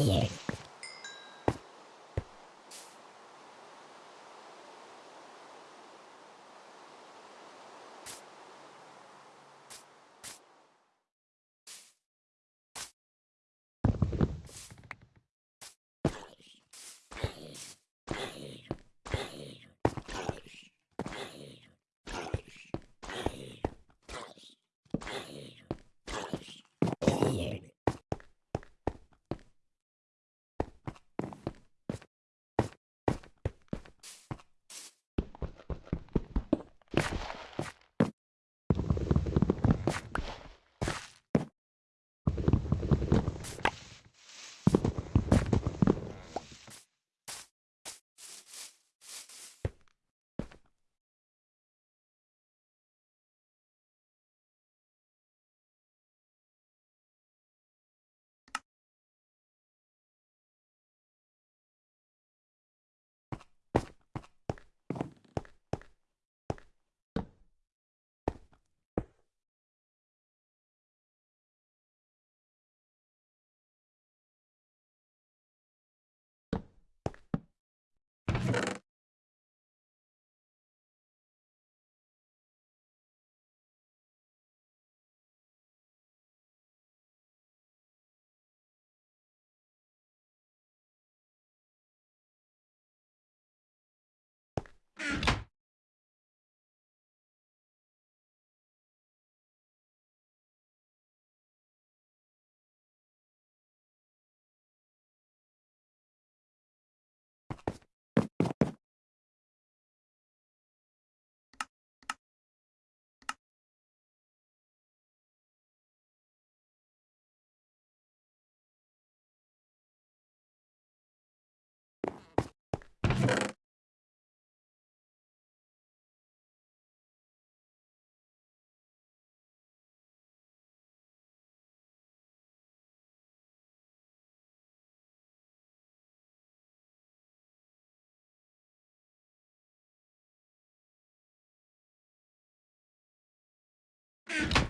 Así es. Ah.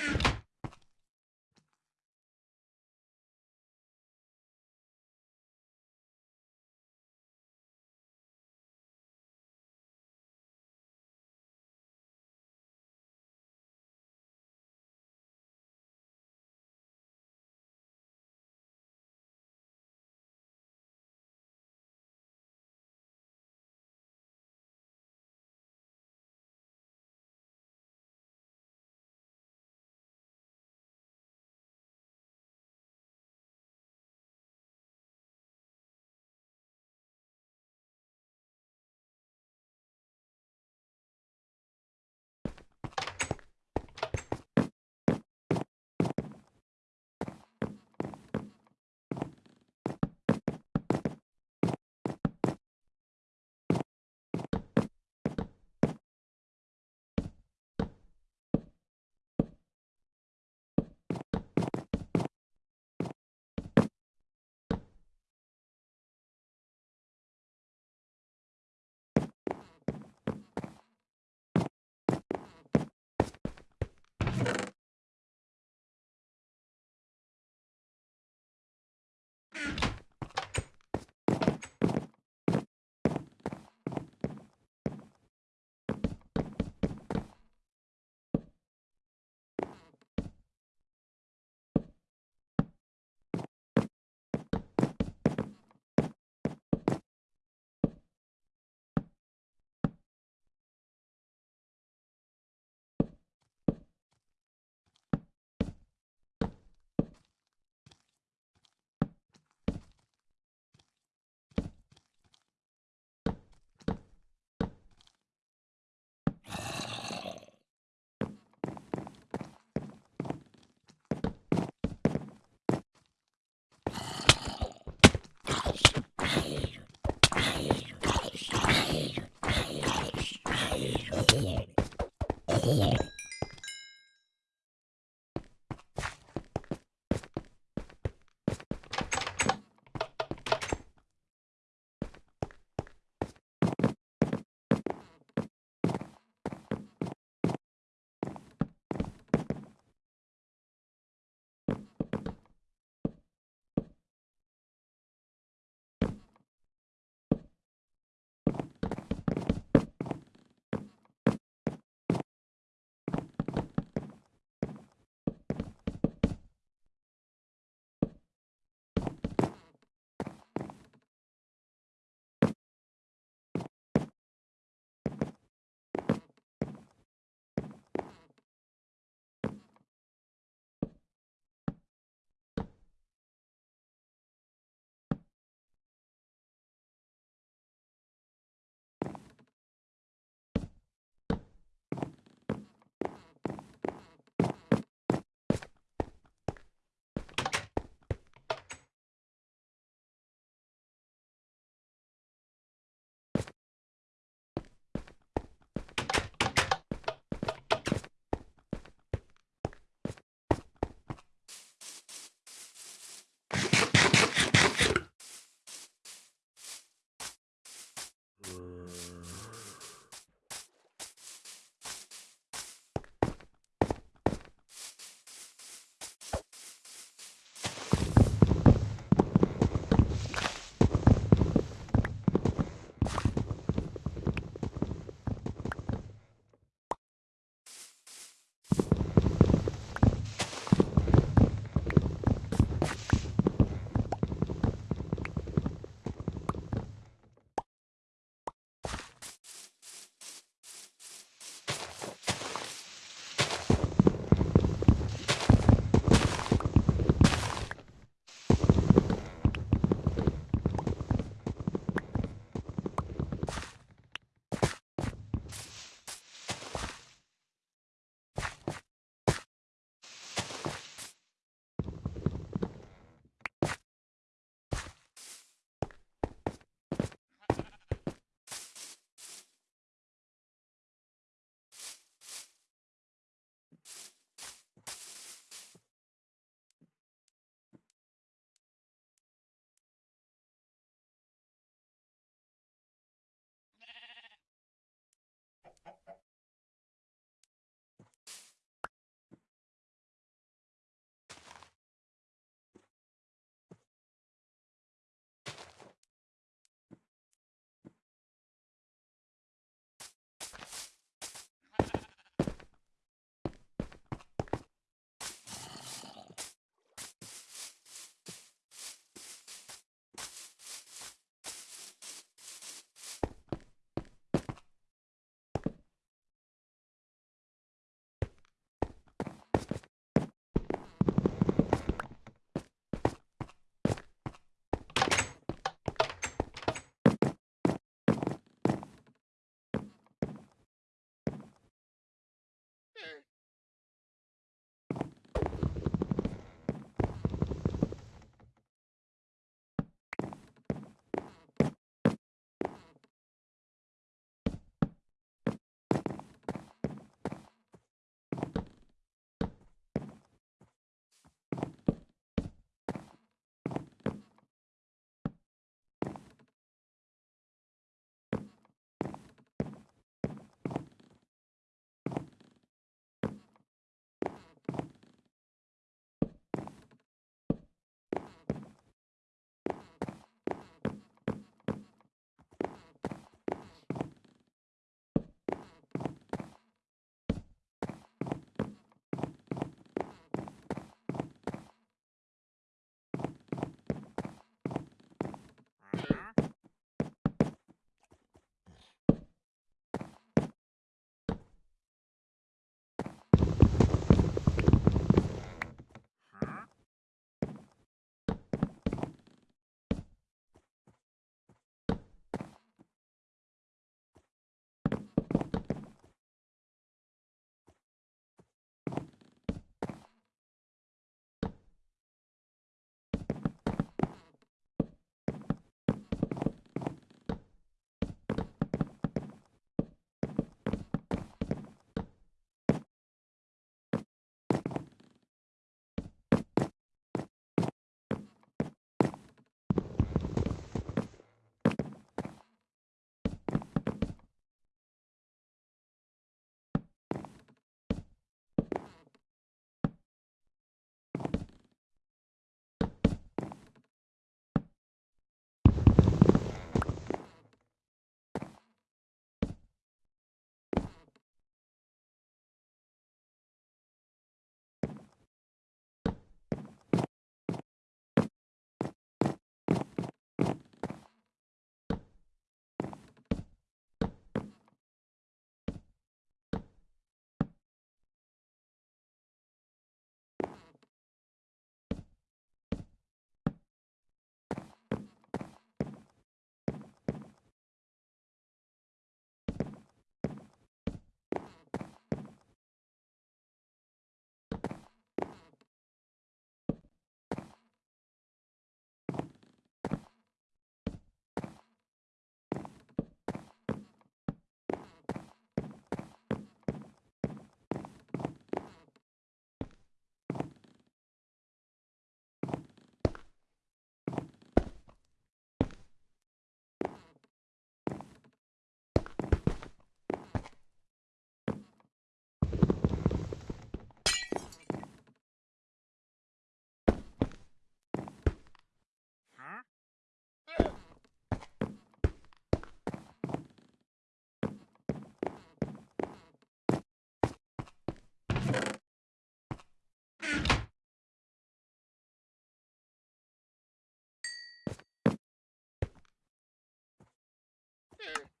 Ah. Here. there.